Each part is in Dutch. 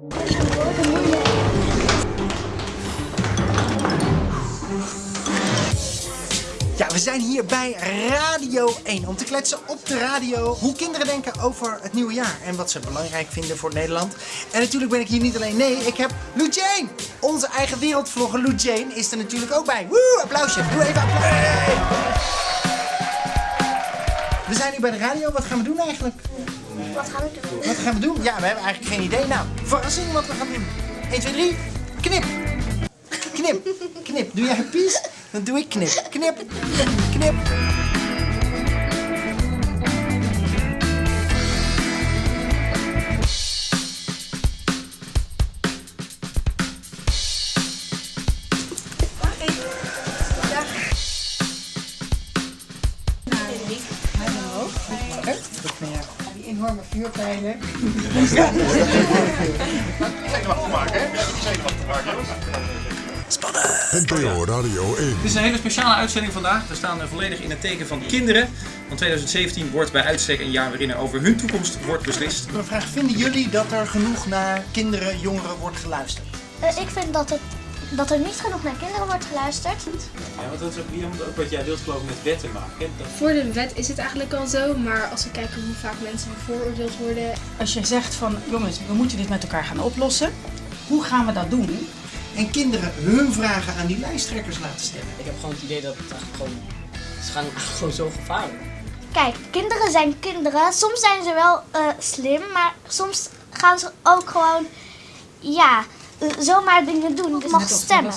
Ja, we zijn hier bij Radio 1 om te kletsen op de radio hoe kinderen denken over het nieuwe jaar en wat ze belangrijk vinden voor Nederland. En natuurlijk ben ik hier niet alleen, nee, ik heb Lou Jane. Onze eigen wereldvlogger Lou Jane is er natuurlijk ook bij. Woe, applausje. Doe even applaus. We zijn nu bij de radio. Wat gaan we doen eigenlijk? Wat gaan we doen? Wat gaan we doen? Ja, we hebben eigenlijk geen idee. Nou, verrassing wat we gaan doen. 1, 2, 3. Knip. Knip. Knip. Doe jij pies? Dan doe ik knip. Knip. Knip. Die enorme vuurpijlen. NPO Radio 1. Dit is een hele speciale uitzending vandaag. We staan eh, volledig in het teken van kinderen. Want 2017 wordt bij uitstek een jaar waarin er over hun toekomst wordt beslist. Een vraag. Vinden jullie dat er genoeg naar kinderen, jongeren wordt geluisterd? Eh, ik vind dat, het, dat er niet genoeg naar kinderen wordt geluisterd. Ja, want dat is ook, Liam, ook wat jij wilt geloof ik met wetten maken. Dat... Voor de wet is het eigenlijk al zo, maar als we kijken hoe vaak mensen bevooroordeeld worden. Als je zegt van jongens, we moeten dit met elkaar gaan oplossen. Hoe gaan we dat doen? En kinderen hun vragen aan die lijsttrekkers laten stellen. Ik heb gewoon het idee dat het eigenlijk gewoon... Ze gaan gewoon zo gevaarlijk. Kijk, kinderen zijn kinderen. Soms zijn ze wel eh, slim, maar soms gaan ze ook gewoon, ja, zomaar dingen doen. Je mag stemmen.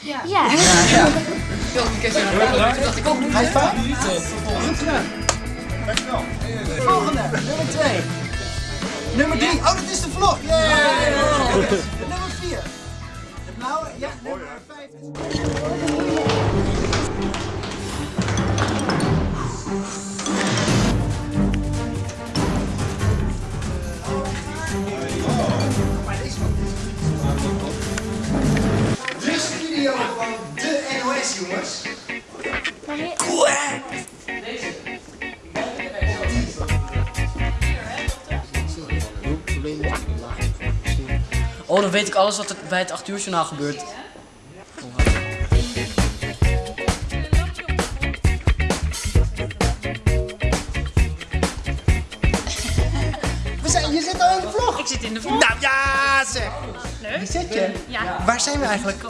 Ja. ja. High five. Goed gedaan. Volgende, nummer 2. Nummer 3. Oh, dat is de vlog. Yay. Nummer 4. De blauwe, ja, nummer 5. De NOS, jongens. Oh, dan weet ik alles wat er bij het 8 uur journaal gebeurt. We zijn, je zit al in de vlog. Ik zit in de vlog. Nou ja, zeg. Leuk. Wie zit je? Ja. Waar zijn we eigenlijk?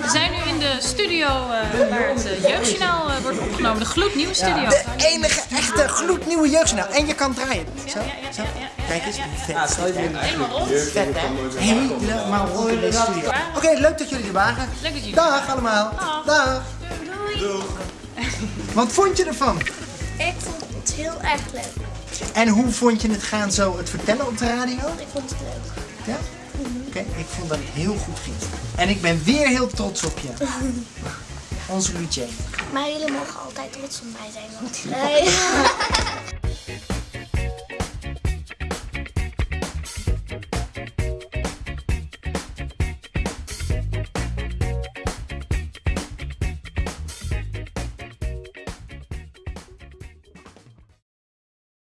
We zijn nu in de studio eh, waar het eh, jeugdjournaal eh, wordt opgenomen. De gloednieuwe studio. De enige echte gloednieuwe jeugdjournaal. En je kan draaien. Zo, zo. Kijk eens. Vet. Helemaal rond. Vet, hè? Helemaal rond in deze studio. Oké, leuk dat jullie er waren. Leuk dat jullie Dag allemaal. Dag. Wat vond je ervan? Ik vond het heel erg leuk. En hoe vond je het gaan zo het vertellen op de radio? Ik vond het leuk. Ja? Oké, ik vond dat heel goed ging. En ik ben weer heel trots op je. Onze Lucien. Maar jullie mogen altijd trots op mij zijn. Want,